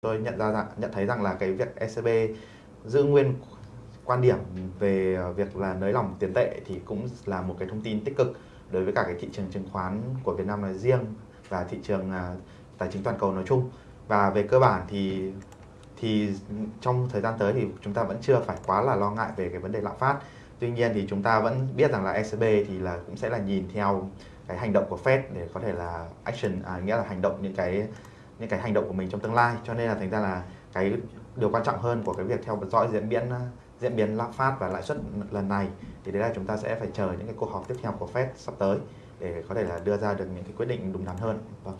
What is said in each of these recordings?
tôi nhận ra rằng nhận thấy rằng là cái việc ECB giữ nguyên quan điểm về ờ, việc là nới lỏng tiền tệ thì cũng là một cái thông tin tích cực đối với cả cái thị trường chứng khoán của Việt Nam nói riêng và thị trường à, tài chính toàn cầu nói chung. Và về cơ bản thì thì trong thời gian tới thì chúng ta vẫn chưa phải quá là lo ngại về cái vấn đề lạm phát. Tuy nhiên thì chúng ta vẫn biết rằng là ECB thì là cũng sẽ là nhìn theo cái hành động của Fed để có thể là action à, nghĩa là hành động những cái những cái hành động của mình trong tương lai cho nên là thành ra là cái điều quan trọng hơn của cái việc theo dõi diễn biến ờ, diễn biến lạm phát và lãi suất lần này thì đấy là chúng ta sẽ phải chờ những cái cuộc họp tiếp theo của Fed sắp tới để có thể là đưa ra được những cái quyết định đúng đắn hơn. Vâng.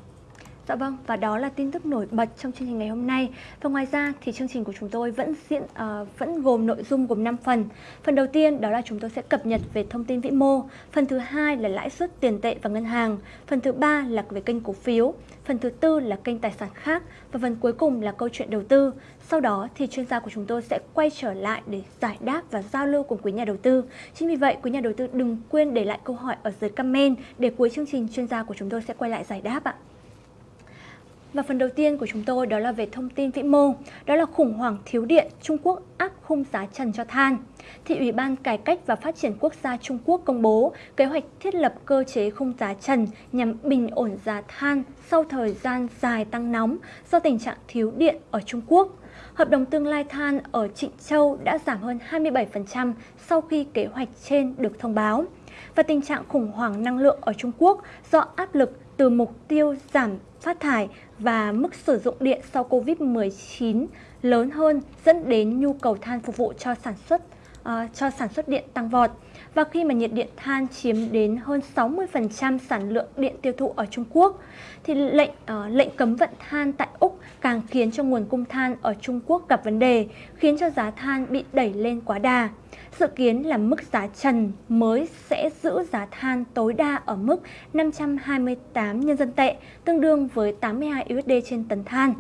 Dạ vâng, và đó là tin tức nổi bật trong chương trình ngày hôm nay. Và ngoài ra thì chương trình của chúng tôi vẫn diễn uh, vẫn gồm nội dung gồm 5 phần. Phần đầu tiên đó là chúng tôi sẽ cập nhật về thông tin vĩ mô, phần thứ hai là lãi suất tiền tệ và ngân hàng, phần thứ ba là về kênh cổ phiếu, phần thứ tư là kênh tài sản khác và phần cuối cùng là câu chuyện đầu tư. Sau đó thì chuyên gia của chúng tôi sẽ quay trở lại để giải đáp và giao lưu cùng quý nhà đầu tư. Chính vì vậy, quý nhà đầu tư đừng quên để lại câu hỏi ở dưới comment để cuối chương trình chuyên gia của chúng tôi sẽ quay lại giải đáp ạ. Và phần đầu tiên của chúng tôi đó là về thông tin vĩ mô, đó là khủng hoảng thiếu điện, Trung Quốc áp khung giá trần cho than. Thì Ủy ban Cải cách và Phát triển Quốc gia Trung Quốc công bố kế hoạch thiết lập cơ chế khung giá trần nhằm bình ổn giá than sau thời gian dài tăng nóng do tình trạng thiếu điện ở Trung Quốc. Hợp đồng tương lai than ở Trịnh Châu đã giảm hơn 27% sau khi kế hoạch trên được thông báo. Và tình trạng khủng hoảng năng lượng ở Trung Quốc do áp lực từ mục tiêu giảm phát thải và mức sử dụng điện sau Covid-19 lớn hơn dẫn đến nhu cầu than phục vụ cho sản xuất uh, cho sản xuất điện tăng vọt. Và khi mà nhiệt điện than chiếm đến hơn 60% sản lượng điện tiêu thụ ở Trung Quốc, thì lệnh uh, lệnh cấm vận than tại Úc càng khiến cho nguồn cung than ở Trung Quốc gặp vấn đề, khiến cho giá than bị đẩy lên quá đà. Dự kiến là mức giá trần mới sẽ giữ giá than tối đa ở mức 528 nhân dân tệ, tương đương với 82 USD trên tấn than.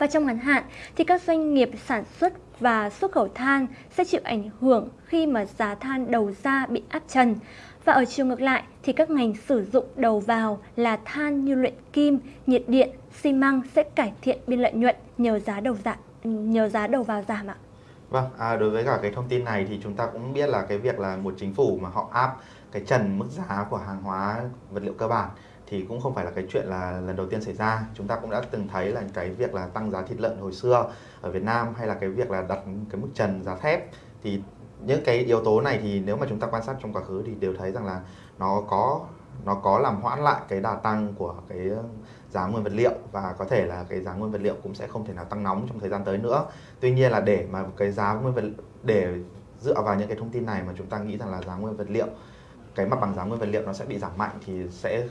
Và trong ngắn hạn thì các doanh nghiệp sản xuất và xuất khẩu than sẽ chịu ảnh hưởng khi mà giá than đầu ra bị áp trần. Và ở chiều ngược lại thì các ngành sử dụng đầu vào là than như luyện kim, nhiệt điện, xi măng sẽ cải thiện biên lợi nhuận nhờ giá đầu giảm nhờ giá đầu vào giảm ạ. Vâng, à, đối với cả cái thông tin này thì chúng ta cũng biết là cái việc là một chính phủ mà họ áp cái trần mức giá của hàng hóa vật liệu cơ bản thì cũng không phải là cái chuyện là lần đầu tiên xảy ra. Chúng ta cũng đã từng thấy là cái việc là tăng giá thịt lợn hồi xưa ở Việt Nam hay là cái việc là đặt cái mức trần giá thép thì những cái yếu tố này thì nếu mà chúng ta quan sát trong quá khứ thì đều thấy rằng là nó có nó có làm hoãn lại cái đà tăng của cái giá nguyên vật liệu và có thể là cái giá nguyên vật liệu cũng sẽ không thể nào tăng nóng trong thời gian tới nữa. Tuy nhiên là để mà cái giá nguyên vật, để dựa vào những cái thông tin này mà chúng ta nghĩ rằng là giá nguyên vật liệu, cái mặt bằng giá nguyên vật liệu nó sẽ bị giảm mạnh thì sẽ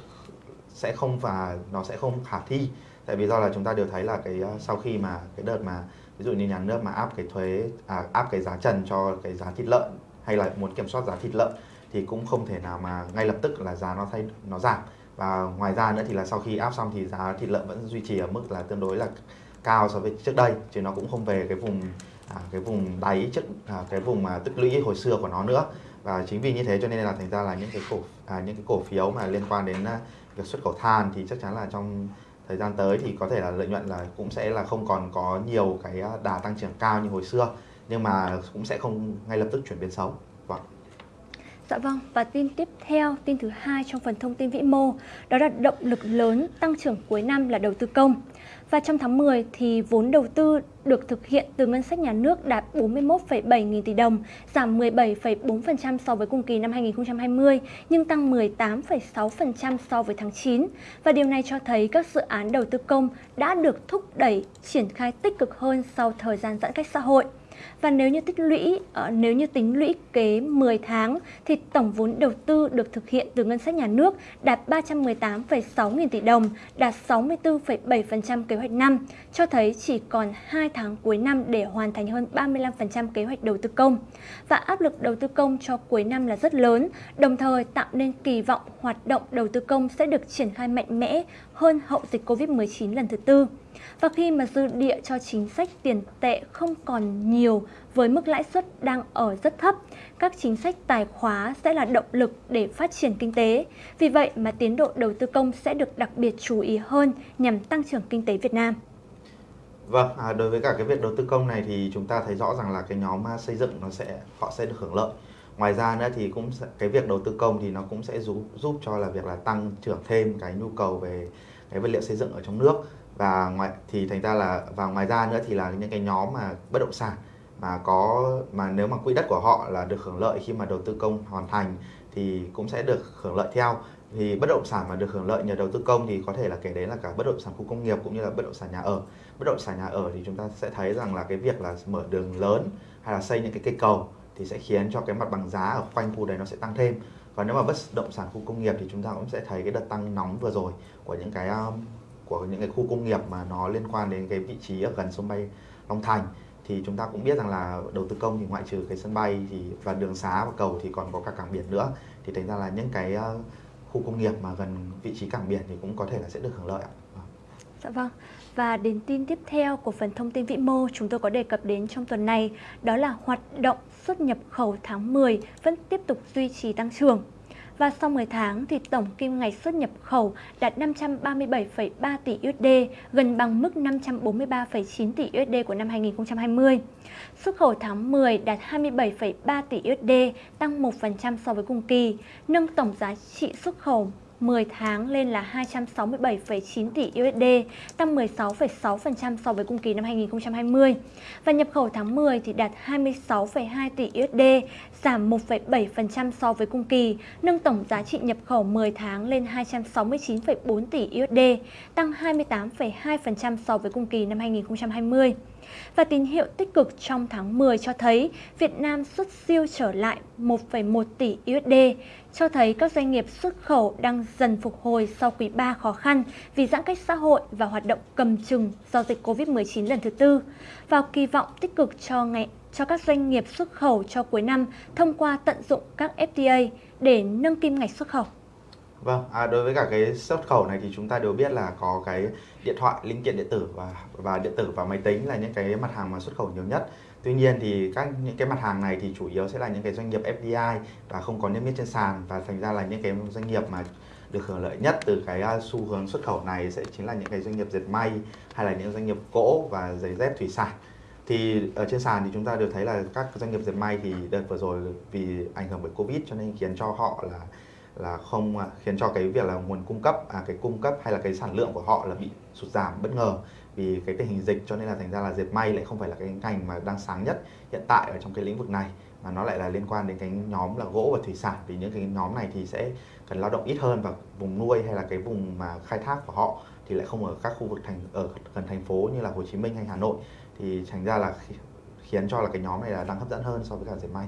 sẽ không và nó sẽ không khả thi. Tại vì do là chúng ta đều thấy là cái ờ, sau khi mà cái đợt mà ví dụ như nhà nước mà áp cái thuế à, áp cái giá trần cho cái giá thịt lợn hay là muốn kiểm soát giá thịt lợn thì cũng không thể nào mà ngay lập tức là giá nó thay nó giảm. Và ngoài ra nữa thì là sau khi áp xong thì giá thịt lợn vẫn duy trì ở mức là tương đối là cao so với trước đây chứ nó cũng không về cái vùng à, cái vùng đáy trước à, cái vùng mà tích lũy hồi xưa của nó nữa. Và chính vì như thế cho nên là thành ra là những cái cổ à, những cái cổ phiếu mà liên quan đến à, việc xuất khẩu than thì chắc chắn là trong thời gian tới thì có thể là lợi nhuận là cũng sẽ là không còn có nhiều cái à, đà tăng trưởng cao như hồi xưa, nhưng mà cũng sẽ không ngay lập tức chuyển biến xấu. Dạ vâng, và tin tiếp theo, tin thứ hai trong phần thông tin vĩ mô, đó là động lực lớn tăng trưởng cuối năm là đầu tư công. Và trong tháng 10 thì vốn đầu tư được thực hiện từ ngân sách nhà nước đạt 41,7 nghìn tỷ đồng, giảm 17,4% so với cùng kỳ năm 2020, nhưng tăng 18,6% so với tháng 9. Và điều này cho thấy các dự án đầu tư công đã được thúc đẩy triển khai tích cực hơn sau thời gian giãn cách xã hội. Và nếu như tích lũy, ờ, nếu như tính lũy kế 10 tháng thì tổng vốn đầu tư được thực hiện từ ngân sách nhà nước đạt 318,6 nghìn tỷ đồng, đạt 64,7% kế hoạch năm, cho thấy chỉ còn 2 tháng cuối năm để hoàn thành hơn 35% kế hoạch đầu tư công. Và áp lực đầu tư công cho cuối năm là rất lớn, đồng thời tạo nên kỳ vọng hoạt động đầu tư công sẽ được triển khai mạnh mẽ hơn hậu dịch Covid-19 lần thứ tư. Và khi mà dư địa cho chính sách tiền tệ không còn nhiều với mức lãi suất đang ở rất thấp, các chính sách tài khóa sẽ là động lực để phát triển kinh tế. Vì vậy mà tiến độ đầu tư công sẽ được đặc biệt chú ý hơn nhằm tăng trưởng kinh tế Việt Nam. Vâng, à, đối với cả cái việc đầu tư công này thì chúng ta thấy rõ rằng là cái nhóm xây dựng nó sẽ họ sẽ được hưởng lợi. Ngoài ra nữa thì cũng sẽ, cái việc đầu tư công thì nó cũng sẽ giúp giúp cho là việc là tăng trưởng thêm cái nhu cầu về cái vật liệu xây dựng ở trong nước và ngoài, thì thành ra là, và ngoài ra nữa thì là những cái nhóm mà bất động sản mà có, mà nếu mà quỹ đất của họ là được hưởng lợi khi mà đầu tư công hoàn thành thì cũng sẽ được hưởng lợi theo. Thì bất động sản mà được hưởng lợi nhờ đầu tư công thì có thể là kể đến là cả bất động sản khu công nghiệp cũng như là bất động sản nhà ở. Bất động sản nhà ở thì chúng ta sẽ thấy rằng là cái việc là mở đường lớn hay là xây những cái cây cầu thì sẽ khiến cho cái mặt bằng giá ở quanh khu đấy nó sẽ tăng thêm. Và nếu mà bất động sản khu công nghiệp thì chúng ta cũng sẽ thấy cái đợt tăng nóng vừa rồi của những cái um, của những cái khu công nghiệp mà nó liên quan đến cái vị trí ở gần sân bay Long Thành, thì chúng ta cũng biết rằng là đầu tư công thì ngoại trừ cái sân bay thì và đường xá và cầu thì còn có cả cảng biển nữa thì thành ra là những cái ờ, khu công nghiệp mà gần vị trí cảng biển thì cũng có thể là sẽ được hưởng lợi ạ. Dạ vâng. Và đến tin tiếp theo của phần thông tin vĩ mô chúng tôi có đề cập đến trong tuần này, đó là hoạt động xuất nhập khẩu tháng 10 vẫn tiếp tục duy trì tăng trưởng. Và sau 10 tháng thì tổng kim ngạch xuất nhập khẩu đạt 537,3 tỷ USD, gần bằng mức 543,9 tỷ USD của năm 2020. Xuất khẩu tháng 10 đạt 27,3 tỷ USD, tăng 1% so với cùng kỳ, nâng tổng giá trị xuất khẩu 10 tháng lên là 267,9 tỷ USD, tăng 16,6% so với cùng kỳ năm 2020. Và nhập khẩu tháng 10 thì đạt 26,2 tỷ USD, giảm 1,7% so với cùng kỳ, nâng tổng giá trị nhập khẩu 10 tháng lên 269,4 tỷ USD, tăng 28,2% so với cùng kỳ năm 2020. Và tín hiệu tích cực trong tháng 10 cho thấy Việt Nam xuất siêu trở lại 1,1 tỷ USD, cho thấy các doanh nghiệp xuất khẩu đang dần phục hồi sau quý 3 khó khăn vì giãn cách xã hội và hoạt động cầm chừng do dịch Covid-19 lần thứ tư. Vào kỳ vọng tích cực cho ngày cho các doanh nghiệp xuất khẩu cho cuối năm thông qua tận dụng các FTA để nâng kim ngạch xuất khẩu. Vâng, à, đối với cả cái xuất khẩu này thì chúng ta đều biết là có cái điện thoại, linh kiện điện tử và và điện tử và máy tính là những cái mặt hàng mà xuất khẩu nhiều nhất. Tuy nhiên thì các những cái mặt hàng này thì chủ yếu sẽ là những cái doanh nghiệp FDI và không có niêm yết trên sàn và thành ra là những cái doanh nghiệp mà được hưởng lợi nhất từ cái à, xu hướng xuất khẩu này sẽ chính là những cái doanh nghiệp dệt may hay là những doanh nghiệp gỗ và giày dép thủy sản thì ở trên sàn thì chúng ta đều thấy là các doanh nghiệp dệt may thì đợt vừa rồi vì ảnh hưởng bởi covid cho nên khiến cho họ là là không à, khiến cho cái việc là nguồn cung cấp à cái cung cấp hay là cái sản lượng của họ là bị sụt giảm bất ngờ. Vì cái tình hình dịch cho nên là thành ra là dệt may lại không phải là cái ngành mà đang sáng nhất hiện tại ở trong cái lĩnh vực này, mà nó lại là liên quan đến cái nhóm là gỗ và thủy sản. Vì những cái nhóm này thì sẽ cần lao động ít hơn và vùng nuôi hay là cái vùng mà khai thác của họ thì lại không ở các khu vực thành, ở gần thành phố như là Hồ Chí Minh hay Hà Nội. Thì thành ra là khiến cho là cái nhóm này là đang hấp dẫn hơn so với cả dệt may.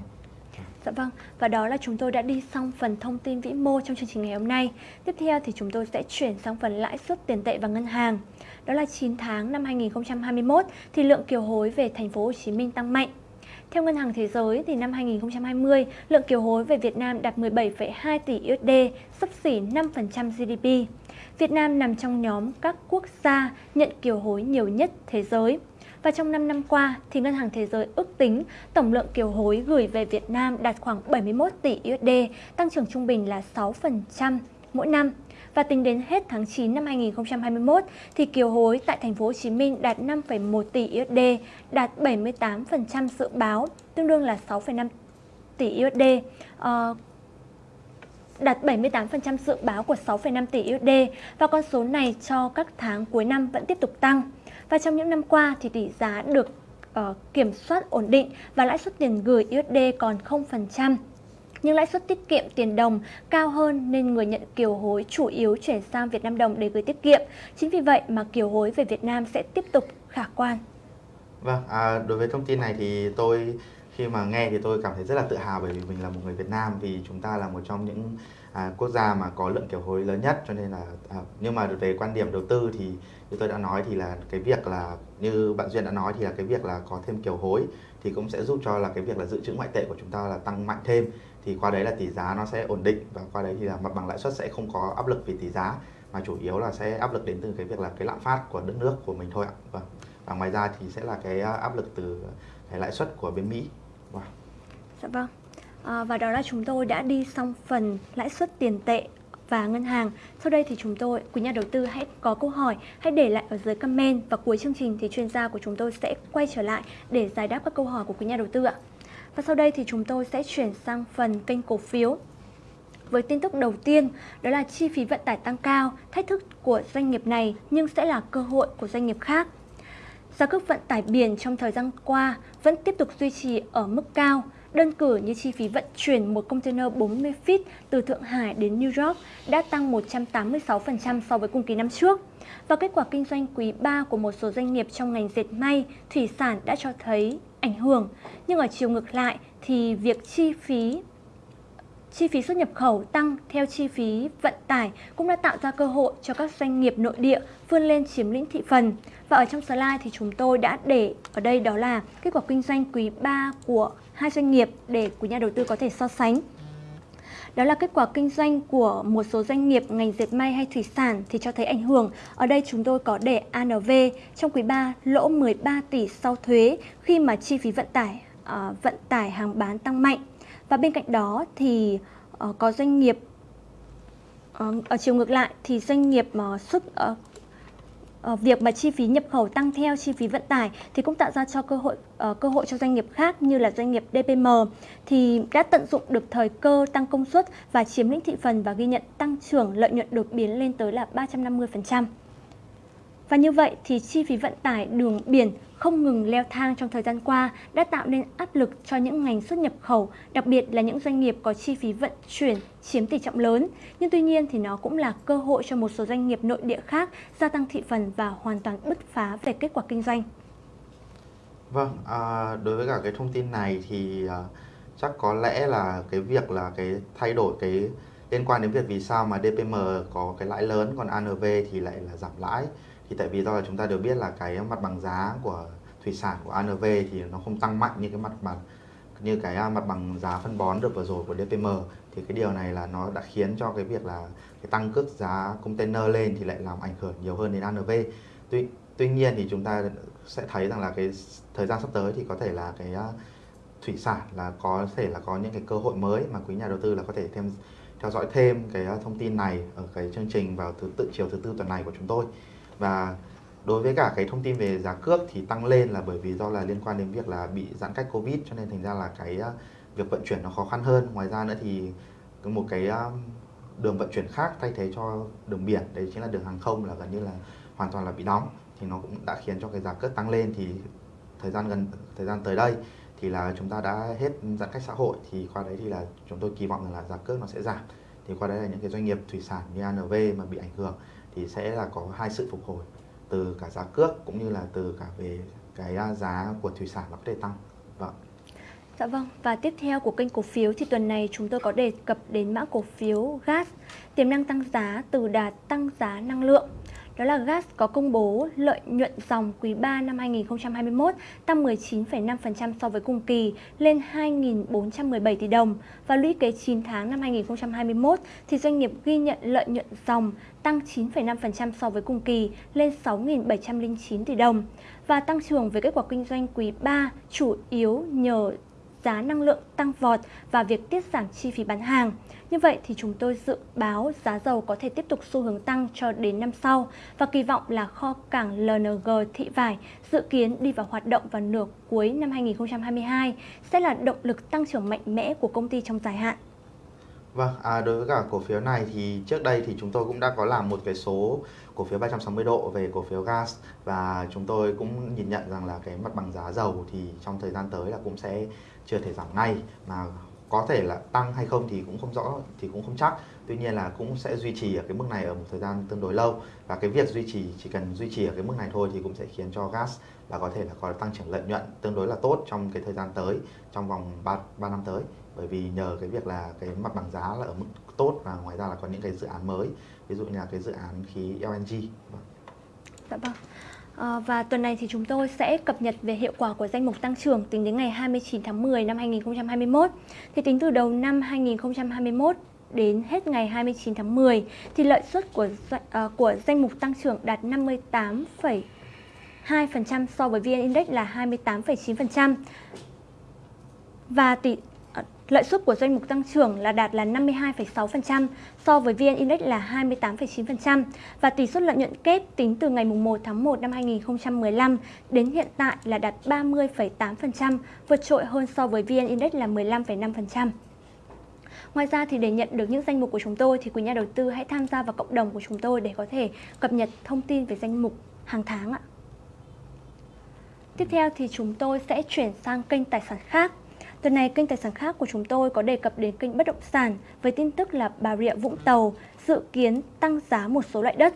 Dạ vâng, và đó là chúng tôi đã đi xong phần thông tin vĩ mô trong chương trình ngày hôm nay. Tiếp theo thì chúng tôi sẽ chuyển sang phần lãi suất tiền tệ và ngân hàng. Đó là 9 tháng năm 2021 thì lượng kiều hối về thành phố Hồ Chí Minh tăng mạnh. Theo Ngân hàng Thế giới thì năm 2020, lượng kiều hối về Việt Nam đạt 17,2 tỷ USD, sấp xỉ 5% GDP. Việt Nam nằm trong nhóm các quốc gia nhận kiều hối nhiều nhất thế giới. Và trong 5 năm qua, thì Ngân hàng Thế giới ước tính tổng lượng kiều hối gửi về Việt Nam đạt khoảng 71 tỷ USD, tăng trưởng trung bình là 6% mỗi năm. Và tính đến hết tháng 9 năm 2021 thì kiều hối tại thành phố Hồ Chí Minh đạt 5,1 tỷ USD, đạt 78% dự báo, tương đương là 6,5 tỷ USD. Uh, ờ, đạt 78% dự báo của 6,5 tỷ USD và con số này cho các tháng cuối năm vẫn tiếp tục tăng. Và trong những năm qua thì tỷ giá được uh, kiểm soát ổn định và lãi suất tiền gửi USD còn 0%. Nhưng lãi suất tiết kiệm tiền đồng cao hơn nên người nhận kiều hối chủ yếu chuyển sang Việt Nam đồng để gửi tiết kiệm. Chính vì vậy mà kiều hối về Việt Nam sẽ tiếp tục khả quan. Vâng, à, đối với thông tin này thì tôi khi mà nghe thì tôi cảm thấy rất là tự hào bởi vì mình là một người Việt Nam vì chúng ta là một trong những à, quốc gia mà có lượng kiều hối lớn nhất cho nên là à, nhưng mà về quan điểm đầu tư thì như tôi đã nói thì là cái việc là như bạn duyên đã nói thì là cái việc là có thêm kiều hối thì cũng sẽ giúp cho là cái việc là dự trữ ngoại tệ của chúng ta là tăng mạnh thêm. Thì qua đấy là tỷ giá nó sẽ ổn định và qua đấy thì là mặt bằng lãi suất sẽ không có áp lực về tỷ giá mà chủ yếu là sẽ áp lực đến từ cái việc là cái lạm phát của đất nước của mình thôi ạ. Vâng. Và ngoài ra thì sẽ là cái à, áp lực từ cái lãi suất của bên Mỹ. Wow. dạ vâng à, và đó là chúng tôi đã đi xong phần lãi suất tiền tệ và ngân hàng. Sau đây thì chúng tôi, quý nhà đầu tư hãy có câu hỏi, hãy để lại ở dưới comment và cuối chương trình thì chuyên gia của chúng tôi sẽ quay trở lại để giải đáp các câu hỏi của quý nhà đầu tư ạ. Và sau đây thì chúng tôi sẽ chuyển sang phần kênh cổ phiếu. Với tin tức đầu tiên, đó là chi phí vận tải tăng cao, thách thức của doanh nghiệp này nhưng sẽ là cơ hội của doanh nghiệp khác. Giá cước vận tải biển trong thời gian qua vẫn tiếp tục duy trì ở mức cao. Đơn cử như chi phí vận chuyển một container 40 feet từ Thượng Hải đến New York đã tăng 186% so với cùng kỳ năm trước. Và kết quả kinh doanh quý 3 của một số doanh nghiệp trong ngành dệt may, thủy sản đã cho thấy ảnh hưởng. Nhưng ở chiều ngược lại thì việc chi phí chi phí xuất nhập khẩu tăng theo chi phí vận tải cũng đã tạo ra cơ hội cho các doanh nghiệp nội địa vươn lên chiếm lĩnh thị phần. Và ở trong slide thì chúng tôi đã để ở đây đó là kết quả kinh doanh quý 3 của hai doanh nghiệp để quý nhà đầu tư có thể so sánh. Đó là kết quả kinh doanh của một số doanh nghiệp ngành dệt may hay thủy sản thì cho thấy ảnh hưởng. Ở đây chúng tôi có để ANV trong quý 3 lỗ 13 tỷ sau thuế khi mà chi phí vận tải uh, vận tải hàng bán tăng mạnh. Và bên cạnh đó thì uh, có doanh nghiệp uh, ở chiều ngược lại thì doanh nghiệp uh, xuất uh, uh, việc mà chi phí nhập khẩu tăng theo chi phí vận tải thì cũng tạo ra cho cơ hội uh, cơ hội cho doanh nghiệp khác như là doanh nghiệp DPM thì đã tận dụng được thời cơ tăng công suất và chiếm lĩnh thị phần và ghi nhận tăng trưởng lợi nhuận đột biến lên tới là 350%. Và như vậy thì chi phí vận tải đường biển không ngừng leo thang trong thời gian qua đã tạo nên áp lực cho những ngành xuất nhập khẩu, đặc biệt là những doanh nghiệp có chi phí vận chuyển chiếm tỷ trọng lớn. Nhưng tuy nhiên thì nó cũng là cơ hội cho một số doanh nghiệp nội địa khác gia tăng thị phần và hoàn toàn bứt phá về kết quả kinh doanh. Vâng, à, đối với cả cái thông tin này thì à, chắc có lẽ là cái việc là cái thay đổi cái liên quan đến việc vì sao mà DPM có cái lãi lớn còn ANV thì lại là giảm lãi thì tại vì do là chúng ta đều biết là cái mặt bằng giá của thủy sản của ANV thì nó không tăng mạnh như cái mặt bằng, như cái à, mặt bằng giá phân bón được vừa rồi của DPM thì cái điều này là nó đã khiến cho cái việc là cái tăng cước giá container lên thì lại làm ảnh hưởng nhiều hơn đến ANV. Tuy tuy nhiên thì chúng ta sẽ thấy rằng là cái thời gian sắp tới thì có thể là cái à, thủy sản là có thể là có những cái cơ hội mới mà quý nhà đầu tư là có thể thêm, theo dõi thêm cái à, thông tin này ở cái chương trình vào thứ, tự chiều thứ tư tuần này của chúng tôi và đối với cả cái thông tin về giá cước thì tăng lên là bởi vì do là liên quan đến việc là bị giãn cách covid, cho nên thành ra là cái à, việc vận chuyển nó khó khăn hơn. Ngoài ra nữa thì một cái à, đường vận chuyển khác thay thế cho đường biển, đấy chính là đường hàng không là gần như là hoàn toàn là bị đóng thì nó cũng đã khiến cho cái giá cước tăng lên. Thì thời gian gần, thời gian tới đây thì là chúng ta đã hết giãn cách xã hội. Thì qua đấy thì là chúng tôi kỳ vọng rằng là giá cước nó sẽ giảm. Thì qua đấy là những cái doanh nghiệp thủy sản như ANV mà bị ảnh hưởng thì sẽ là có hai sự phục hồi từ cả giá cước cũng như là từ cả về cái à, giá của thủy sản nó có thể tăng. Vâng. Dạ vâng, và tiếp theo của kênh cổ phiếu thì tuần này chúng tôi có đề cập đến mã cổ phiếu gas, tiềm năng tăng giá từ đà tăng giá năng lượng đó là gas có công bố lợi nhuận dòng quý 3 năm 2021 tăng 19,5% so với cùng kỳ lên 2.417 tỷ đồng. Và lũy kế 9 tháng năm 2021 thì doanh nghiệp ghi nhận lợi nhuận dòng tăng 9,5% so với cùng kỳ lên 6.709 tỷ đồng. Và tăng trưởng về kết quả kinh doanh quý 3 chủ yếu nhờ giá năng lượng tăng vọt và việc tiết giảm chi phí bán hàng. Như vậy thì chúng tôi dự báo giá dầu có thể tiếp tục xu hướng tăng cho đến năm sau và kỳ vọng là kho cảng LNG thị vải dự kiến đi vào hoạt động vào nửa cuối năm 2022 sẽ là động lực tăng trưởng mạnh mẽ của công ty trong dài hạn. Vâng, à, đối với cả cổ phiếu này thì trước đây thì chúng tôi cũng đã có làm một cái số cổ phiếu 360 độ về cổ phiếu gas và chúng tôi cũng nhìn nhận rằng là cái mặt bằng giá dầu thì trong thời gian tới là cũng sẽ chưa thể giảm ngay. Mà có thể là tăng hay không thì cũng không rõ thì cũng không chắc. Tuy nhiên là cũng sẽ duy trì ở cái mức này ở một thời gian tương đối lâu. Và cái việc duy trì chỉ cần duy trì ở cái mức này thôi thì cũng sẽ khiến cho gas là có thể là có tăng trưởng lợi nhuận tương đối là tốt trong cái thời gian tới trong vòng 3, 3 năm tới bởi vì nhờ cái việc là cái mặt bằng giá là ở mức tốt và ngoài ra là có những cái dự án mới ví dụ như là cái dự án khí LNG vâng. Dạ vâng. À, và tuần này thì chúng tôi sẽ cập nhật về hiệu quả của danh mục tăng trưởng tính đến ngày 29 tháng 10 năm 2021. Thì tính từ đầu năm 2021 đến hết ngày 29 tháng 10 thì lợi suất của ờ, của danh mục tăng trưởng đạt 58,2% so với VN Index là 28,9%. Và tỷ lợi suất của doanh mục tăng trưởng là đạt là 52,6% so với VN Index là 28,9% và tỷ suất lợi nhuận kép tính từ ngày 1 tháng 1 năm 2015 đến hiện tại là đạt 30,8%, vượt trội hơn so với VN Index là 15,5%. Ngoài ra thì để nhận được những danh mục của chúng tôi thì quý nhà đầu tư hãy tham gia vào cộng đồng của chúng tôi để có thể cập nhật thông tin về danh mục hàng tháng ạ. Tiếp theo thì chúng tôi sẽ chuyển sang kênh tài sản khác. Tuần này kênh tài sản khác của chúng tôi có đề cập đến kênh bất động sản với tin tức là Bà Rịa Vũng Tàu dự kiến tăng giá một số loại đất.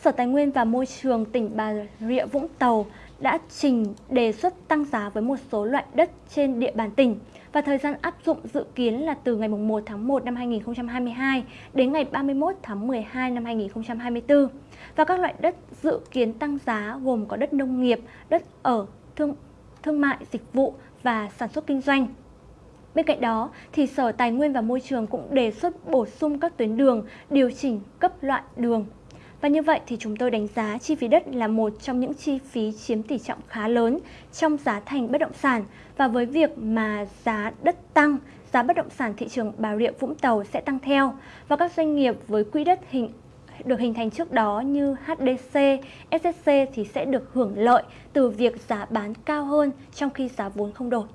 Sở Tài nguyên và Môi trường tỉnh Bà Rịa Vũng Tàu đã trình đề xuất tăng giá với một số loại đất trên địa bàn tỉnh và thời gian áp dụng dự kiến là từ ngày 1 tháng 1 năm 2022 đến ngày 31 tháng 12 năm 2024. Và các loại đất dự kiến tăng giá gồm có đất nông nghiệp, đất ở, thương, thương mại, dịch vụ và sản xuất kinh doanh. Bên cạnh đó, thì Sở Tài nguyên và Môi trường cũng đề xuất bổ sung các tuyến đường, điều chỉnh cấp loại đường. Và như vậy thì chúng tôi đánh giá chi phí đất là một trong những chi phí chiếm tỷ trọng khá lớn trong giá thành bất động sản. Và với việc mà giá đất tăng, giá bất động sản thị trường Bà Rịa Vũng Tàu sẽ tăng theo. Và các doanh nghiệp với quỹ đất hình được hình thành trước đó như HDC, SSC thì sẽ được hưởng lợi từ việc giá bán cao hơn trong khi giá vốn không đổi.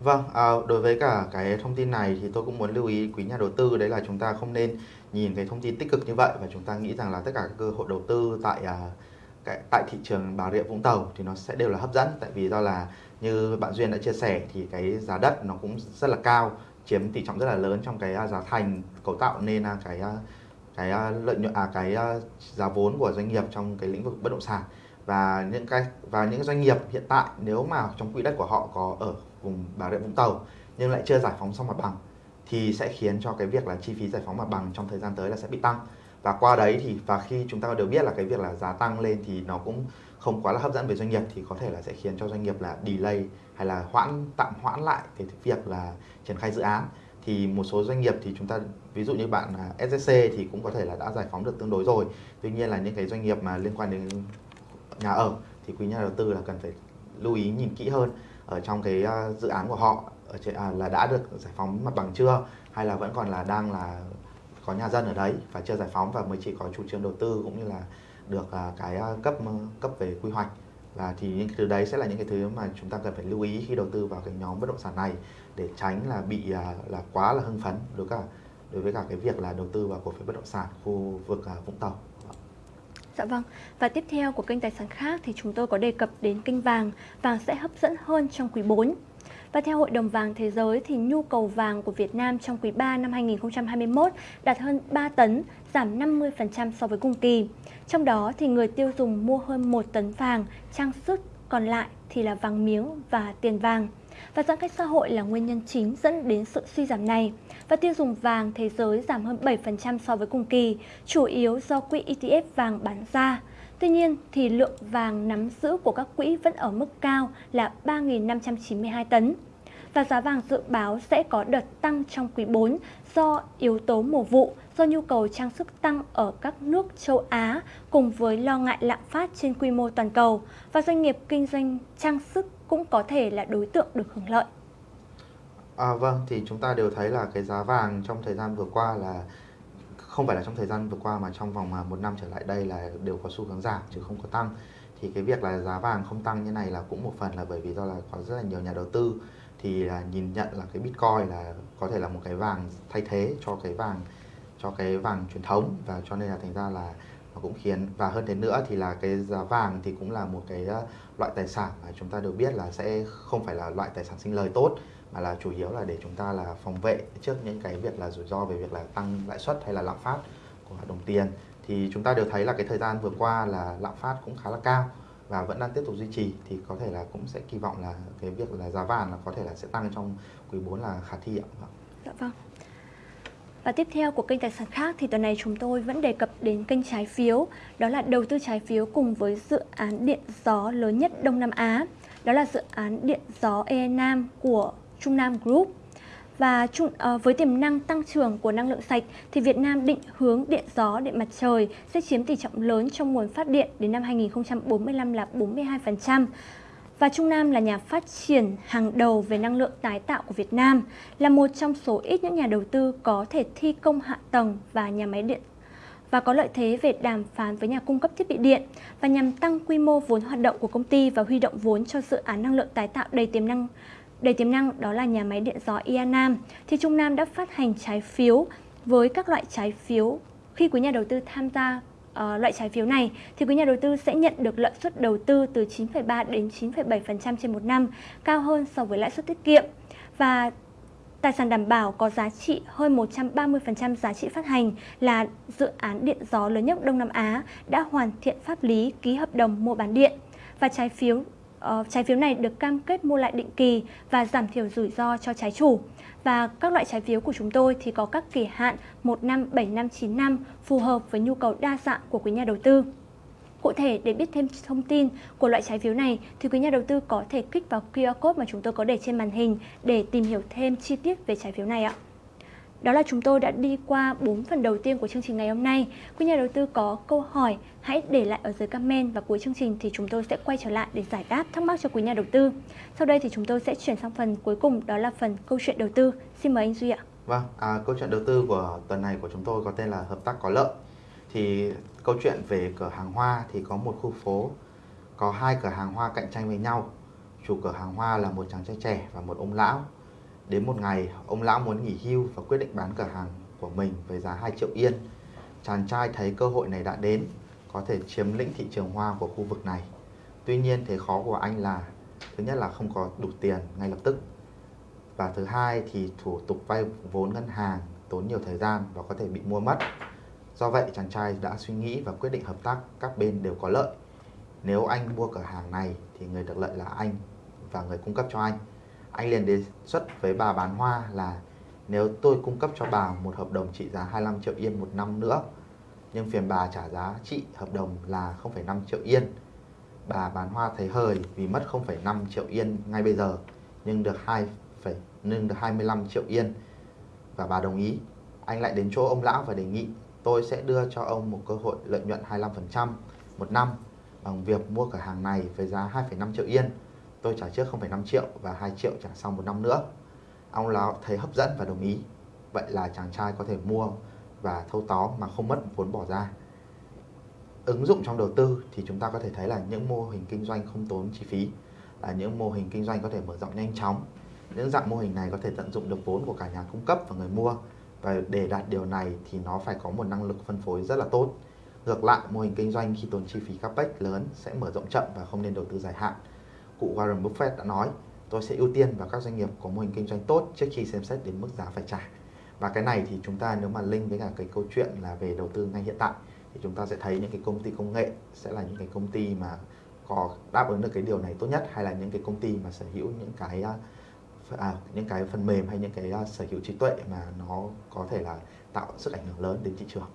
Vâng, à, đối với cả cái thông tin này thì tôi cũng muốn lưu ý quý nhà đầu tư đấy là chúng ta không nên nhìn cái thông tin tích cực như vậy và chúng ta nghĩ rằng là tất cả các cơ hội đầu tư tại à, cái, tại thị trường Bà Rịa Vũng Tàu thì nó sẽ đều là hấp dẫn tại vì do là như bạn Duyên đã chia sẻ thì cái giá đất nó cũng rất là cao chiếm tỷ trọng rất là lớn trong cái à, giá thành cấu tạo nên à, cái à, cái ờ, lợi nhuận à cái ờ, giá vốn của doanh nghiệp trong cái lĩnh vực bất động sản. Và những cái, và những doanh nghiệp hiện tại nếu mà trong quỹ đất của họ có ở vùng Bà Rịa Vũng Tàu nhưng lại chưa giải phóng xong mặt bằng thì sẽ khiến cho cái việc là chi phí giải phóng mặt bằng trong thời gian tới là sẽ bị tăng. Và qua đấy thì, và khi chúng ta đều biết là cái việc là giá tăng lên thì nó cũng không quá là hấp dẫn với doanh nghiệp thì có thể là sẽ khiến cho doanh nghiệp là delay hay là hoãn, tạm hoãn lại cái việc là triển khai dự án thì một số doanh nghiệp thì chúng ta ví dụ như bạn SSC thì cũng có thể là đã giải phóng được tương đối rồi. Tuy nhiên là những cái doanh nghiệp mà liên quan đến nhà ở thì quý nhà đầu tư là cần phải lưu ý nhìn kỹ hơn ở trong cái à, dự án của họ ở trên, à, là đã được giải phóng mặt bằng chưa hay là vẫn còn là đang là có nhà dân ở đấy và chưa giải phóng và mới chỉ có chủ trương đầu tư cũng như là được à, cái à, cấp cấp về quy hoạch và thì những thứ đấy sẽ là những cái thứ mà chúng ta cần phải lưu ý khi đầu tư vào cái nhóm bất động sản này để tránh là bị à, là quá là hưng phấn đối cả đối với cả cái việc là đầu tư vào cổ phiếu bất động sản khu vực à, Vũng Tàu. Dạ vâng, và tiếp theo của kênh tài sản khác thì chúng tôi có đề cập đến kênh vàng, vàng sẽ hấp dẫn hơn trong quý 4. Và theo Hội đồng vàng Thế giới thì nhu cầu vàng của Việt Nam trong quý 3 năm 2021 đạt hơn 3 tấn, giảm 50% so với cùng kỳ. Trong đó thì người tiêu dùng mua hơn 1 tấn vàng, trang sức còn lại thì là vàng miếng và tiền vàng và giãn cách xã hội là nguyên nhân chính dẫn đến sự suy giảm này. Và tiêu dùng vàng thế giới giảm hơn 7% so với cùng kỳ, chủ yếu do quỹ ETF vàng bán ra. Tuy nhiên, thì lượng vàng nắm giữ của các quỹ vẫn ở mức cao là 3.592 tấn. Và giá vàng dự báo sẽ có đợt tăng trong quý 4 do yếu tố mùa vụ, do nhu cầu trang sức tăng ở các nước châu Á cùng với lo ngại lạm phát trên quy mô toàn cầu và doanh nghiệp kinh doanh trang sức cũng có thể là đối tượng được hưởng lợi. À, vâng, thì chúng ta đều thấy là cái giá vàng trong thời gian vừa qua là không phải là trong thời gian vừa qua mà trong vòng à, một năm trở lại đây là đều có xu hướng giảm chứ không có tăng. Thì cái việc là giá vàng không tăng như này là cũng một phần là bởi vì do là có rất là nhiều nhà đầu tư thì là nhìn nhận là cái Bitcoin là có thể là một cái vàng thay thế cho cái vàng, cho cái vàng truyền thống và cho nên là thành ra là nó cũng khiến, và hơn thế nữa thì là cái giá vàng thì cũng là một cái ờ, loại tài sản mà chúng ta đều biết là sẽ không phải là loại tài sản sinh lời tốt, mà là chủ yếu là để chúng ta là phòng vệ trước những cái việc là rủi ro về việc là tăng lãi suất hay là lạm phát của đồng tiền. Thì chúng ta đều thấy là cái thời gian vừa qua là lạm phát cũng khá là cao và vẫn đang tiếp tục duy trì thì có thể là cũng sẽ kỳ vọng là cái việc là giá vàng là có thể là sẽ tăng trong quý 4 là khả thi ạ. Vâng. Dạ vâng. Và tiếp theo của kênh tài sản khác thì tuần này chúng tôi vẫn đề cập đến kênh trái phiếu, đó là đầu tư trái phiếu cùng với dự án điện gió lớn nhất Đông Nam Á, đó là dự án điện gió E Nam của Trung Nam Group. Và chung, uh, với tiềm năng tăng trưởng của năng lượng sạch thì Việt Nam định hướng điện gió, điện mặt trời sẽ chiếm tỷ trọng lớn trong nguồn phát điện đến năm 2045 là 42%. Và Trung Nam là nhà phát triển hàng đầu về năng lượng tái tạo của Việt Nam, là một trong số ít những nhà đầu tư có thể thi công hạ tầng và nhà máy điện và có lợi thế về đàm phán với nhà cung cấp thiết bị điện và nhằm tăng quy mô vốn hoạt động của công ty và huy động vốn cho dự án năng lượng tái tạo đầy tiềm năng đầy tiềm năng đó là nhà máy điện gió Ia Nam. Thì Trung Nam đã phát hành trái phiếu với các loại trái phiếu. Khi quý nhà đầu tư tham gia uh, loại trái phiếu này thì quý nhà đầu tư sẽ nhận được lợi suất đầu tư từ 9,3 đến 9,7% trên một năm, cao hơn so với lãi suất tiết kiệm. Và Tài sản đảm bảo có giá trị hơn 130% giá trị phát hành là dự án điện gió lớn nhất Đông Nam Á đã hoàn thiện pháp lý ký hợp đồng mua bán điện. Và trái phiếu uh, trái phiếu này được cam kết mua lại định kỳ và giảm thiểu rủi ro cho trái chủ. Và các loại trái phiếu của chúng tôi thì có các kỳ hạn 1 năm, 7 năm, 9 năm phù hợp với nhu cầu đa dạng của quý nhà đầu tư. Cụ thể, để biết thêm thông tin của loại trái phiếu này thì quý nhà đầu tư có thể kích vào QR code mà chúng tôi có để trên màn hình để tìm hiểu thêm chi tiết về trái phiếu này ạ. Đó là chúng tôi đã đi qua 4 phần đầu tiên của chương trình ngày hôm nay. Quý nhà đầu tư có câu hỏi, hãy để lại ở dưới comment và cuối chương trình thì chúng tôi sẽ quay trở lại để giải đáp thắc mắc cho quý nhà đầu tư. Sau đây thì chúng tôi sẽ chuyển sang phần cuối cùng, đó là phần câu chuyện đầu tư. Xin mời anh Duy ạ. Vâng, à, câu chuyện đầu tư của tuần này của chúng tôi có tên là hợp tác có lợi. Thì câu chuyện về cửa hàng hoa thì có một khu phố có hai cửa hàng hoa cạnh tranh với nhau. Chủ cửa hàng hoa là một chàng trai trẻ và một ông lão Đến một ngày, ông lão muốn nghỉ hưu và quyết định bán cửa hàng của mình với giá 2 triệu yên. Chàng trai thấy cơ hội này đã đến, có thể chiếm lĩnh thị trường hoa của khu vực này. Tuy nhiên, thế khó của anh là thứ nhất là không có đủ tiền ngay lập tức. Và thứ hai thì thủ tục vay vốn ngân hàng tốn nhiều thời gian và có thể bị mua mất. Do vậy, chàng trai đã suy nghĩ và quyết định hợp tác các bên đều có lợi. Nếu anh mua cửa hàng này thì người được lợi là anh và người cung cấp cho anh anh liền đề xuất với bà bán hoa là nếu tôi cung cấp cho bà một hợp đồng trị giá 25 triệu yên một năm nữa nhưng phiền bà trả giá trị hợp đồng là 0,5 triệu yên. Bà bán hoa thấy hời vì mất 0,5 triệu yên ngay bây giờ nhưng được 2, nhưng được 25 triệu yên và bà đồng ý. Anh lại đến chỗ ông lão và đề nghị tôi sẽ đưa cho ông một cơ hội lợi nhuận 25% một năm bằng việc mua cửa hàng này với giá 2,5 triệu yên tôi trả trước 0,5 triệu và 2 triệu trả sau một năm nữa. Ông lão thấy hấp dẫn và đồng ý. Vậy là chàng trai có thể mua và thâu tóm mà không mất vốn bỏ ra. Ứng dụng trong đầu tư thì chúng ta có thể thấy là những mô hình kinh doanh không tốn chi phí, là những mô hình kinh doanh có thể mở rộng nhanh chóng. Những dạng mô hình này có thể tận dụng được vốn của cả nhà cung cấp và người mua. Và để đạt điều này thì nó phải có một năng lực phân phối rất là tốt. Ngược lại, mô hình kinh doanh khi tốn chi phí capex lớn sẽ mở rộng chậm và không nên đầu tư dài hạn cụ Warren Buffett đã nói tôi sẽ ưu tiên vào các doanh nghiệp có mô hình kinh doanh tốt trước khi xem xét đến mức giá phải trả và cái này thì chúng ta nếu mà link với cả cái câu chuyện là về đầu tư ngay hiện tại thì chúng ta sẽ thấy những cái công ty công nghệ sẽ là những cái công ty mà có đáp ứng được cái điều này tốt nhất hay là những cái công ty mà sở hữu những cái à, à những cái phần mềm hay những cái à, sở hữu trí tuệ mà nó có thể là tạo sức ảnh hưởng lớn đến thị trường.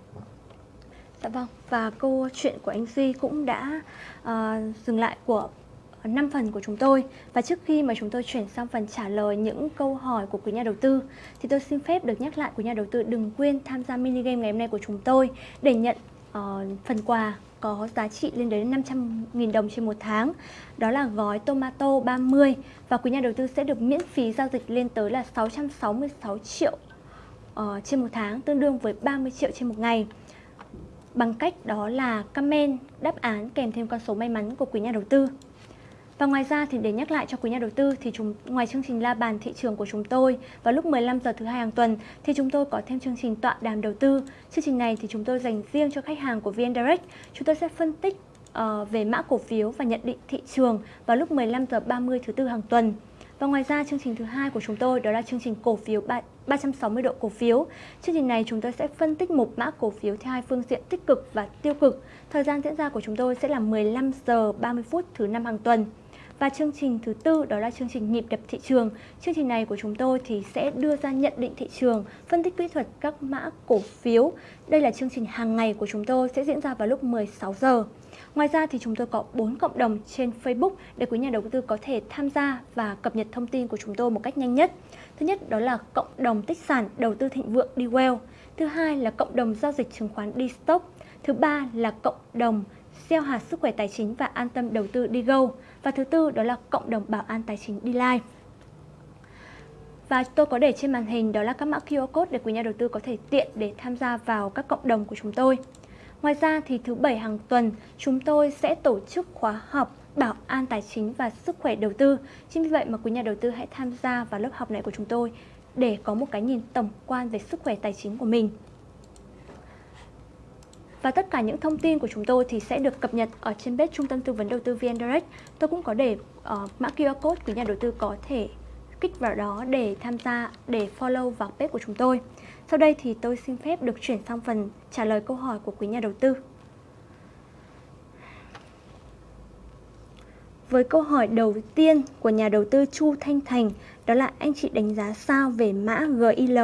Dạ vâng, và câu chuyện của anh Duy cũng đã uh, dừng lại của 5 phần của chúng tôi và trước khi mà chúng tôi chuyển sang phần trả lời những câu hỏi của quý nhà đầu tư thì tôi xin phép được nhắc lại quý nhà đầu tư đừng quên tham gia mini game ngày hôm nay của chúng tôi để nhận uh, phần quà có giá trị lên đến 500.000 đồng trên một tháng. Đó là gói tomato 30 và quý nhà đầu tư sẽ được miễn phí giao dịch lên tới là 666 triệu uh, trên một tháng, tương đương với 30 triệu trên một ngày. Bằng cách đó là comment đáp án kèm thêm con số may mắn của quý nhà đầu tư. Và ngoài ra thì để nhắc lại cho quý nhà đầu tư thì chúng ngoài chương trình la bàn thị trường của chúng tôi vào lúc 15 giờ thứ hai hàng tuần thì chúng tôi có thêm chương trình tọa đàm đầu tư. Chương trình này thì chúng tôi dành riêng cho khách hàng của VN Direct. Chúng tôi sẽ phân tích uh, về mã cổ phiếu và nhận định thị trường vào lúc 15 giờ 30 thứ tư hàng tuần. Và ngoài ra chương trình thứ hai của chúng tôi đó là chương trình cổ phiếu 360 độ cổ phiếu. Chương trình này chúng tôi sẽ phân tích một mã cổ phiếu theo hai phương diện tích cực và tiêu cực. Thời gian diễn ra của chúng tôi sẽ là 15 giờ 30 phút thứ năm hàng tuần. Và chương trình thứ tư đó là chương trình nhịp đập thị trường. Chương trình này của chúng tôi thì sẽ đưa ra nhận định thị trường, phân tích kỹ thuật các mã cổ phiếu. Đây là chương trình hàng ngày của chúng tôi sẽ diễn ra vào lúc 16 giờ. Ngoài ra thì chúng tôi có 4 cộng đồng trên Facebook để quý nhà đầu tư có thể tham gia và cập nhật thông tin của chúng tôi một cách nhanh nhất. Thứ nhất đó là cộng đồng tích sản đầu tư thịnh vượng đi. Thứ hai là cộng đồng giao dịch chứng khoán đi stock. Thứ ba là cộng đồng gieo hạt sức khỏe tài chính và an tâm đầu tư đi go. Và thứ tư, đó là cộng đồng bảo an tài chính đi live. Và tôi có để trên màn hình đó là các mã QR code để quý nhà đầu tư có thể tiện để tham gia vào các cộng đồng của chúng tôi. Ngoài ra thì thứ bảy hàng tuần, chúng tôi sẽ tổ chức khóa học bảo an tài chính và sức khỏe đầu tư. Chính vì vậy mà quý nhà đầu tư hãy tham gia vào lớp học này của chúng tôi để có một cái nhìn tổng quan về sức khỏe tài chính của mình. Và tất cả những thông tin của chúng tôi thì sẽ được cập nhật ở trên page Trung tâm Tư vấn Đầu tư VN Direct. Tôi cũng có để uh, mã QR code quý nhà đầu tư có thể kích vào đó để tham gia, để follow vào page của chúng tôi. Sau đây thì tôi xin phép được chuyển sang phần trả lời câu hỏi của quý nhà đầu tư. Với câu hỏi đầu tiên của nhà đầu tư Chu Thanh Thành, đó là anh chị đánh giá sao về mã GIL?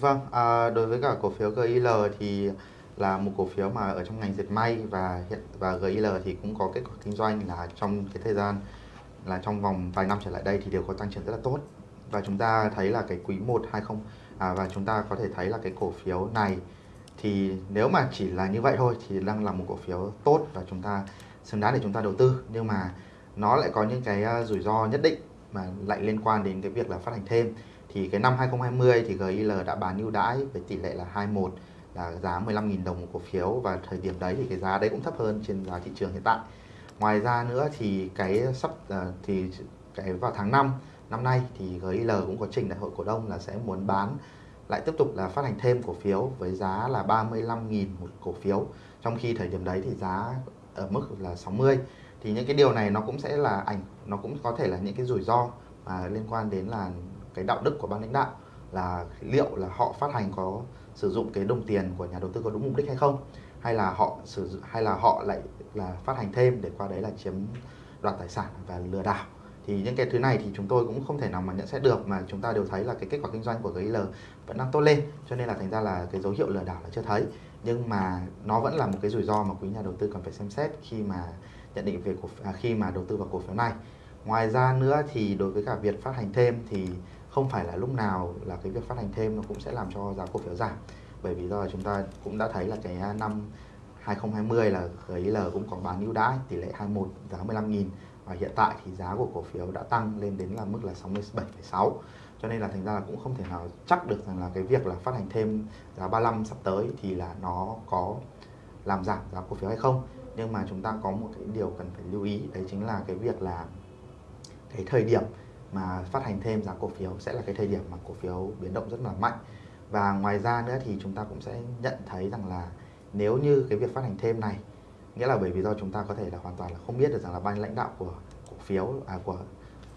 Vâng, à, đối với cả cổ phiếu GIL thì là một cổ phiếu mà ở trong ngành dệt may và hiện và GIL thì cũng có kết quả kinh doanh là trong cái thời gian là trong vòng vài năm trở lại đây thì đều có tăng trưởng rất là tốt. Và chúng ta thấy là cái quý 1 20 à, và chúng ta có thể thấy là cái cổ phiếu này thì nếu mà chỉ là như vậy thôi thì đang là một cổ phiếu tốt và chúng ta xứng đáng để chúng ta đầu tư. Nhưng mà nó lại có những cái à, rủi ro nhất định mà lại liên quan đến cái việc là phát hành thêm thì cái năm 2020 thì GIL đã bán ưu đãi với tỷ lệ là 21 là giá 15.000 đồng một cổ phiếu. Và thời điểm đấy thì cái giá đấy cũng thấp hơn trên giá thị trường hiện tại. Ngoài ra nữa thì cái sắp ờ, thì cái vào tháng 5 năm nay thì GIL cũng có trình đại hội cổ đông là sẽ muốn bán lại tiếp tục là phát hành thêm cổ phiếu với giá là 35.000 một cổ phiếu. Trong khi thời điểm đấy thì giá ở mức là 60 thì những cái điều này nó cũng sẽ là ảnh, nó cũng có thể là những cái rủi ro mà liên quan đến là cái đạo đức của ban lãnh đạo là liệu là họ phát hành có sử dụng cái đồng tiền của nhà đầu tư có đúng mục đích hay không hay là họ sử dụng hay là họ lại là phát hành thêm để qua đấy là chiếm đoạt tài sản và lừa đảo. Thì những cái thứ này thì chúng tôi cũng không thể nào mà nhận xét được mà chúng ta đều thấy là cái kết quả kinh doanh của GIL vẫn đang tốt lên cho nên là thành ra là cái dấu hiệu lừa đảo là chưa thấy. Nhưng mà nó vẫn là một cái rủi ro mà quý nhà đầu tư cần phải xem xét khi mà nhận định về cổ à, khi mà đầu tư vào cổ phiếu này. Ngoài ra nữa thì đối với cả việc phát hành thêm thì không phải là lúc nào là cái việc phát hành thêm nó cũng sẽ làm cho giá cổ phiếu giảm. Bởi vì do chúng ta cũng đã thấy là cái à, năm 2020 là GIL cũng có bán ưu đãi tỷ lệ 21 giá 15.000 và hiện tại thì giá của cổ phiếu đã tăng lên đến là mức là 67,6 cho nên là thành ra là cũng không thể nào chắc được rằng là cái việc là phát hành thêm giá 35 sắp tới thì là nó có làm giảm giá cổ phiếu hay không. Nhưng mà chúng ta có một cái điều cần phải lưu ý đấy chính là cái việc là cái thời điểm mà phát hành thêm giá cổ phiếu sẽ là cái thời điểm mà cổ phiếu biến động rất là mạnh. Và ngoài ra nữa thì chúng ta cũng sẽ nhận thấy rằng là nếu như cái việc phát hành thêm này nghĩa là bởi vì do chúng ta có thể là hoàn toàn là không biết được rằng là ban lãnh đạo của cổ phiếu à, của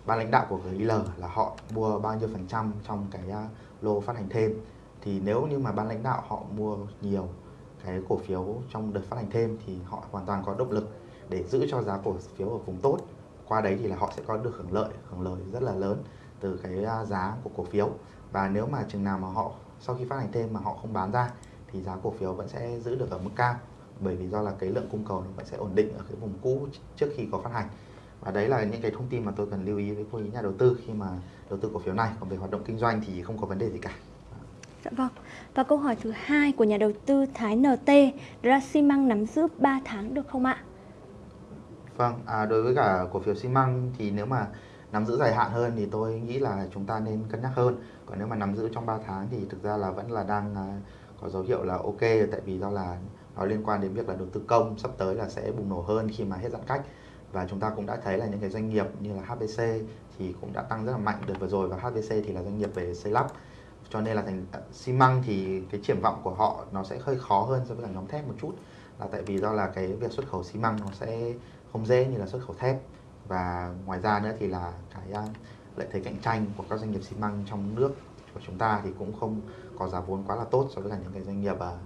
ban lãnh đạo của GIL là họ mua bao nhiêu phần trăm trong cái à, lô phát hành thêm. Thì nếu như mà ban lãnh đạo họ mua nhiều cái cổ phiếu trong đợt phát hành thêm thì họ hoàn toàn có động lực để giữ cho giá cổ phiếu ở vùng tốt qua đấy thì là họ sẽ có được hưởng lợi hưởng lợi rất là lớn từ cái à, giá của cổ phiếu và nếu mà chừng nào mà họ, sau khi phát hành thêm mà họ không bán ra thì giá cổ phiếu vẫn sẽ giữ được ở mức cao, bởi vì do là cái lượng cung cầu nó vẫn sẽ ổn định ở cái vùng cũ trước khi có phát hành và đấy là những cái thông tin mà tôi cần lưu ý với quý nhà đầu tư khi mà đầu tư cổ phiếu này còn về hoạt động kinh doanh thì không có vấn đề gì cả Dạ vâng. Và câu hỏi thứ hai của nhà đầu tư Thái NT đó là xi măng nắm giữ 3 tháng được không ạ? Vâng, à, đối với cả cổ phiếu xi măng thì nếu mà nắm giữ dài hạn hơn thì tôi nghĩ là chúng ta nên cân nhắc hơn. Còn nếu mà nắm giữ trong 3 tháng thì thực ra là vẫn là đang à, có dấu hiệu là ok tại vì do là nó liên quan đến việc là đầu tư công sắp tới là sẽ bùng nổ hơn khi mà hết giãn cách. Và chúng ta cũng đã thấy là những cái doanh nghiệp như là HBC thì cũng đã tăng rất là mạnh đợt vừa rồi và HBC thì là doanh nghiệp về xây lắp. Cho nên là thành à, xi măng thì cái triển vọng của họ nó sẽ hơi khó hơn so với cả nhóm thép một chút. Là tại vì do là cái việc xuất khẩu xi măng nó sẽ không dễ như là xuất khẩu thép. Và ngoài ra nữa thì là cái à, lợi thế cạnh tranh của các doanh nghiệp xi măng trong nước của chúng ta thì cũng không có giá vốn quá là tốt so với cả những cái doanh nghiệp ở,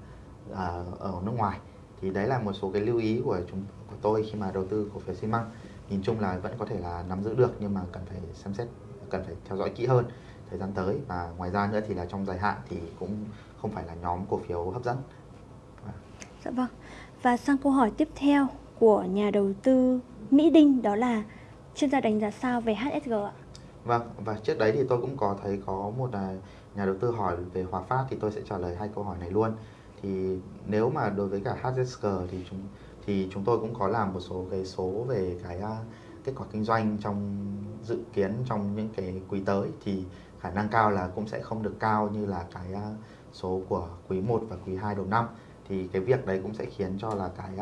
ở nước ngoài. Thì đấy là một số cái lưu ý của chúng của tôi khi mà đầu tư cổ phiếu xi măng. Nhìn chung là vẫn có thể là nắm giữ được nhưng mà cần phải xem xét cần phải theo dõi kỹ hơn thời gian tới. Và ngoài ra nữa thì là trong dài hạn thì cũng không phải là nhóm cổ phiếu hấp dẫn. Dạ vâng. Và sang câu hỏi tiếp theo của nhà đầu tư Mỹ Đinh đó là chuyên gia đánh giá sao về HSG ạ? Vâng, và trước đấy thì tôi cũng có thấy có một à, nhà đầu tư hỏi về Hòa Phát thì tôi sẽ trả lời hai câu hỏi này luôn. thì nếu mà đối với cả HSG thì chúng thì chúng tôi cũng có làm một số cái số về cái à, kết quả kinh doanh trong dự kiến trong những cái quý tới thì khả năng cao là cũng sẽ không được cao như là cái à, số của quý 1 và quý 2 đầu năm thì cái việc đấy cũng sẽ khiến cho là cái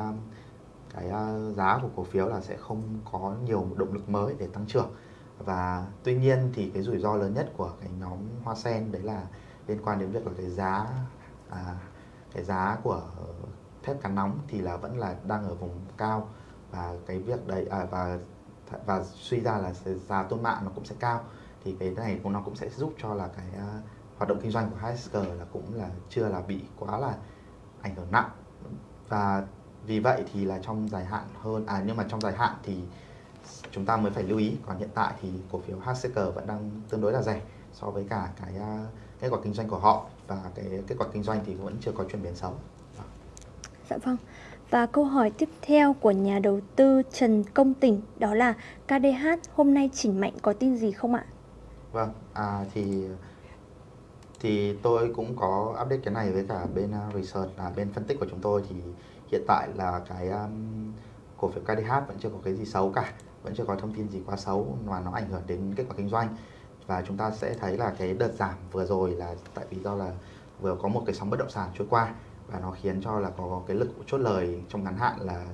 cái à, giá của cổ phiếu là sẽ không có nhiều động lực mới để tăng trưởng. Và tuy nhiên thì cái rủi ro lớn nhất của cái nhóm hoa sen đấy là liên quan đến việc là cái giá à, cái giá của thép cán nóng thì là vẫn là đang ở vùng cao. Và cái việc đấy à, và và suy ra là giá tôn mạng nó cũng sẽ cao. Thì cái này cũng nó cũng sẽ giúp cho là cái uh, hoạt động kinh doanh của HSG là cũng là chưa là bị quá là ảnh hưởng nặng. Và vì vậy thì là trong dài hạn hơn à nhưng mà trong dài hạn thì chúng ta mới phải lưu ý còn hiện tại thì cổ phiếu HCG vẫn đang tương đối là rẻ so với cả cái uh, kết quả kinh doanh của họ và cái kết quả kinh doanh thì vẫn chưa có chuyển biến xấu. Dạ vâng. Và câu hỏi tiếp theo của nhà đầu tư Trần Công Tỉnh đó là KDH hôm nay chỉnh mạnh có tin gì không ạ? Vâng, à, thì thì tôi cũng có update cái này với cả bên uh, research là bên phân tích của chúng tôi thì hiện tại là cái um, cổ phiếu KDH vẫn chưa có cái gì xấu cả, vẫn chưa có thông tin gì quá xấu mà nó ảnh hưởng đến kết quả kinh doanh. Và chúng ta sẽ thấy là cái đợt giảm vừa rồi là tại vì do là vừa có một cái sóng bất động sản trôi qua và nó khiến cho là có cái lực chốt lời trong ngắn hạn là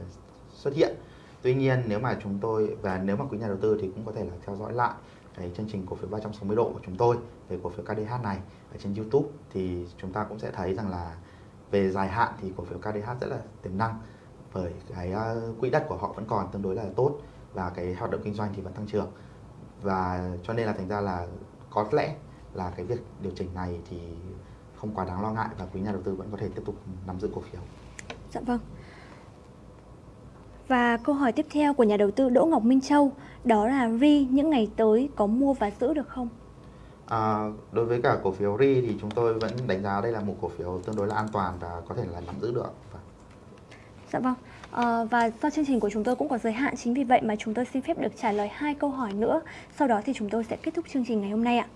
xuất hiện. Tuy nhiên nếu mà chúng tôi và nếu mà quý nhà đầu tư thì cũng có thể là theo dõi lại cái chương trình cổ phiếu 360 độ của chúng tôi về cổ phiếu KDH này ở trên YouTube thì chúng ta cũng sẽ thấy rằng là về dài hạn thì cổ phiếu KDH rất là tiềm năng, bởi cái ờ, quỹ đất của họ vẫn còn tương đối là tốt và cái hoạt động kinh doanh thì vẫn tăng trưởng và cho nên là thành ra là có lẽ là cái việc điều chỉnh này thì không quá đáng lo ngại và quý nhà đầu tư vẫn có thể tiếp tục nắm giữ cổ phiếu. Dạ vâng. Và câu hỏi tiếp theo của nhà đầu tư Đỗ Ngọc Minh Châu, đó là RI, những ngày tới có mua và giữ được không? À, đối với cả cổ phiếu RI thì chúng tôi vẫn đánh giá đây là một cổ phiếu tương đối là an toàn và có thể là nắm giữ được. Dạ vâng. À, và do chương trình của chúng tôi cũng có giới hạn chính vì vậy mà chúng tôi xin phép được trả lời hai câu hỏi nữa. Sau đó thì chúng tôi sẽ kết thúc chương trình ngày hôm nay ạ.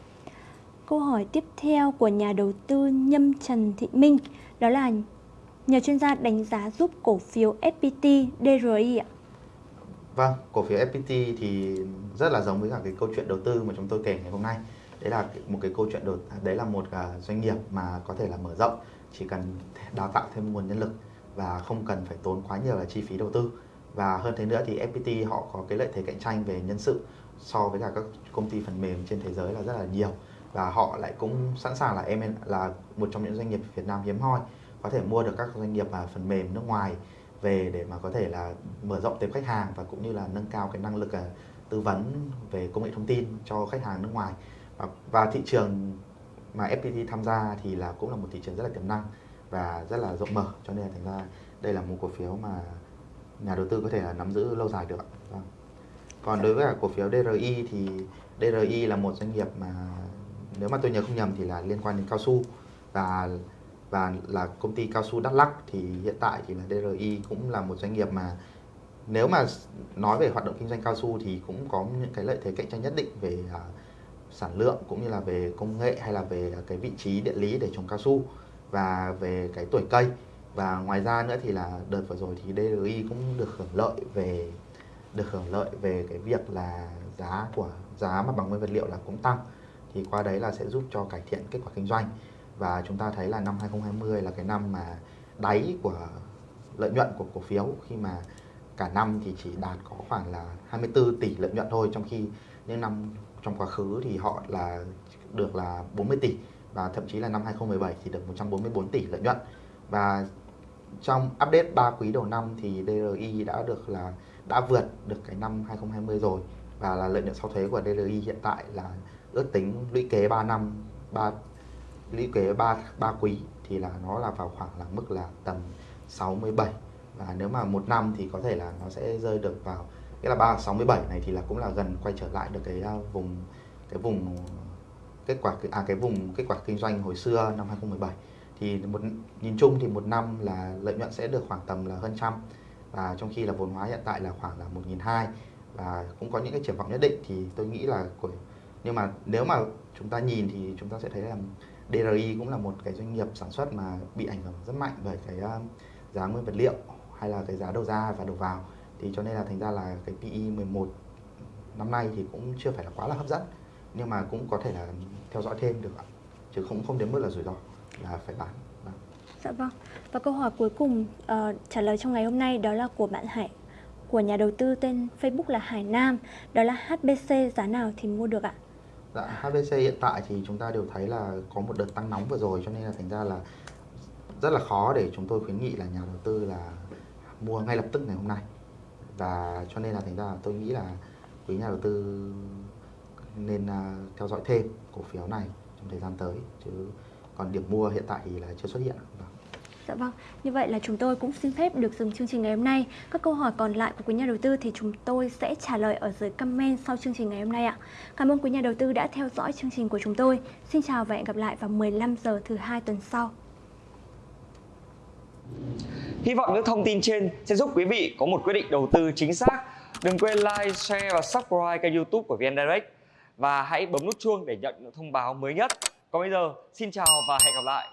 Câu hỏi tiếp theo của nhà đầu tư Nhâm Trần Thị Minh đó là nhờ chuyên gia đánh giá giúp cổ phiếu FPT DRI ạ. Vâng, cổ phiếu FPT thì rất là giống với cả cái câu chuyện đầu tư mà chúng tôi kể ngày hôm nay. Đấy là một cái câu chuyện đột đấy là một à, doanh nghiệp mà có thể là mở rộng, chỉ cần đào tạo thêm nguồn nhân lực và không cần phải tốn quá nhiều là chi phí đầu tư. Và hơn thế nữa thì FPT họ có cái lợi thế cạnh tranh về nhân sự so với cả các công ty phần mềm trên thế giới là rất là nhiều và họ lại cũng sẵn sàng là em là một trong những doanh nghiệp Việt Nam hiếm hoi có thể mua được các doanh nghiệp mà phần mềm nước ngoài về để mà có thể là mở rộng tiếp khách hàng và cũng như là nâng cao cái năng lực à, tư vấn về công nghệ thông tin cho khách hàng nước ngoài Ờ, và, thị trường mà FPT tham gia thì là cũng là một thị trường rất là tiềm năng và rất là rộng mở cho nên là thành ra đây là một cổ phiếu mà nhà đầu tư có thể là nắm giữ lâu dài được. ạ. Vâng. Còn đối với cả cổ phiếu DRI thì DRI là một doanh nghiệp mà nếu mà tôi nhớ không nhầm thì là liên quan đến cao su và và là công ty cao su Đắk Lắk thì hiện tại thì là DRI cũng là một doanh nghiệp mà nếu mà nói về hoạt động kinh doanh cao su thì cũng có những cái lợi thế cạnh tranh nhất định về uh, sản lượng cũng như là về công nghệ hay là về cái vị trí địa lý để trồng cao su và về cái tuổi cây. Và ngoài ra nữa thì là đợt vừa rồi thì DRI cũng được hưởng lợi về, được hưởng lợi về cái việc là giá của, giá mặt bằng nguyên vật liệu là cũng tăng. Thì qua đấy là sẽ giúp cho cải thiện kết quả kinh doanh. Và chúng ta thấy là năm 2020 là cái năm mà đáy của lợi nhuận của cổ phiếu, khi mà cả năm thì chỉ đạt có khoảng là 24 tỷ lợi nhuận thôi, trong khi những năm trong quá khứ thì họ là được là 40 tỷ và thậm chí là năm 2017 thì được 144 tỷ lợi nhuận. Và trong update 3 quý đầu năm thì DRI đã được là, đã vượt được cái năm 2020 rồi và là lợi nhuận sau thuế của DRI hiện tại là ước tính lũy kế 3 năm 3 lũy kế 3 3 quý thì là nó là vào khoảng là mức là tầm 67 và nếu mà một năm thì có thể là nó sẽ rơi được vào cái là 367 này thì là cũng là gần quay trở lại được cái à, vùng cái vùng kết quả à cái vùng kết quả kinh doanh hồi xưa năm 2017 thì một, nhìn chung thì một năm là lợi nhuận sẽ được khoảng tầm là hơn trăm, và trong khi là vốn hóa hiện tại là khoảng là 1.200 và cũng có những cái triển vọng nhất định. Thì tôi nghĩ là của, nhưng mà nếu mà chúng ta nhìn thì chúng ta sẽ thấy là DRI cũng là một cái doanh nghiệp sản xuất mà bị ảnh hưởng rất mạnh bởi cái à, giá nguyên vật liệu hay là cái giá đầu ra và đầu vào thì cho nên là thành ra là cái PE 11 năm nay thì cũng chưa phải là quá là hấp dẫn nhưng mà cũng có thể là theo dõi thêm được ạ chứ không không đến mức là rủi ro là phải bán. Vâng. Dạ vâng. Và câu hỏi cuối cùng uh, trả lời trong ngày hôm nay đó là của bạn Hải của nhà đầu tư tên Facebook là Hải Nam, đó là HBC giá nào thì mua được ạ? Dạ, HBC hiện tại thì chúng ta đều thấy là có một đợt tăng nóng vừa rồi cho nên là thành ra là rất là khó để chúng tôi khuyến nghị là nhà đầu tư là mua ngay lập tức ngày hôm nay và cho nên là thành ra tôi nghĩ là quý nhà đầu tư nên uh, theo dõi thêm cổ phiếu này trong thời gian tới chứ còn điểm mua hiện tại thì là chưa xuất hiện. Vâng. Dạ vâng, như vậy là chúng tôi cũng xin phép được dừng chương trình ngày hôm nay. Các câu hỏi còn lại của quý nhà đầu tư thì chúng tôi sẽ trả lời ở dưới comment sau chương trình ngày hôm nay ạ. Cảm ơn quý nhà đầu tư đã theo dõi chương trình của chúng tôi. Xin chào và hẹn gặp lại vào 15 giờ thứ hai tuần sau. Hy vọng những thông tin trên sẽ giúp quý vị có một quyết định đầu tư chính xác. Đừng quên like, share và subscribe kênh youtube của VN Direct. Và hãy bấm nút chuông để nhận những thông báo mới nhất. Còn bây giờ, xin chào và hẹn gặp lại.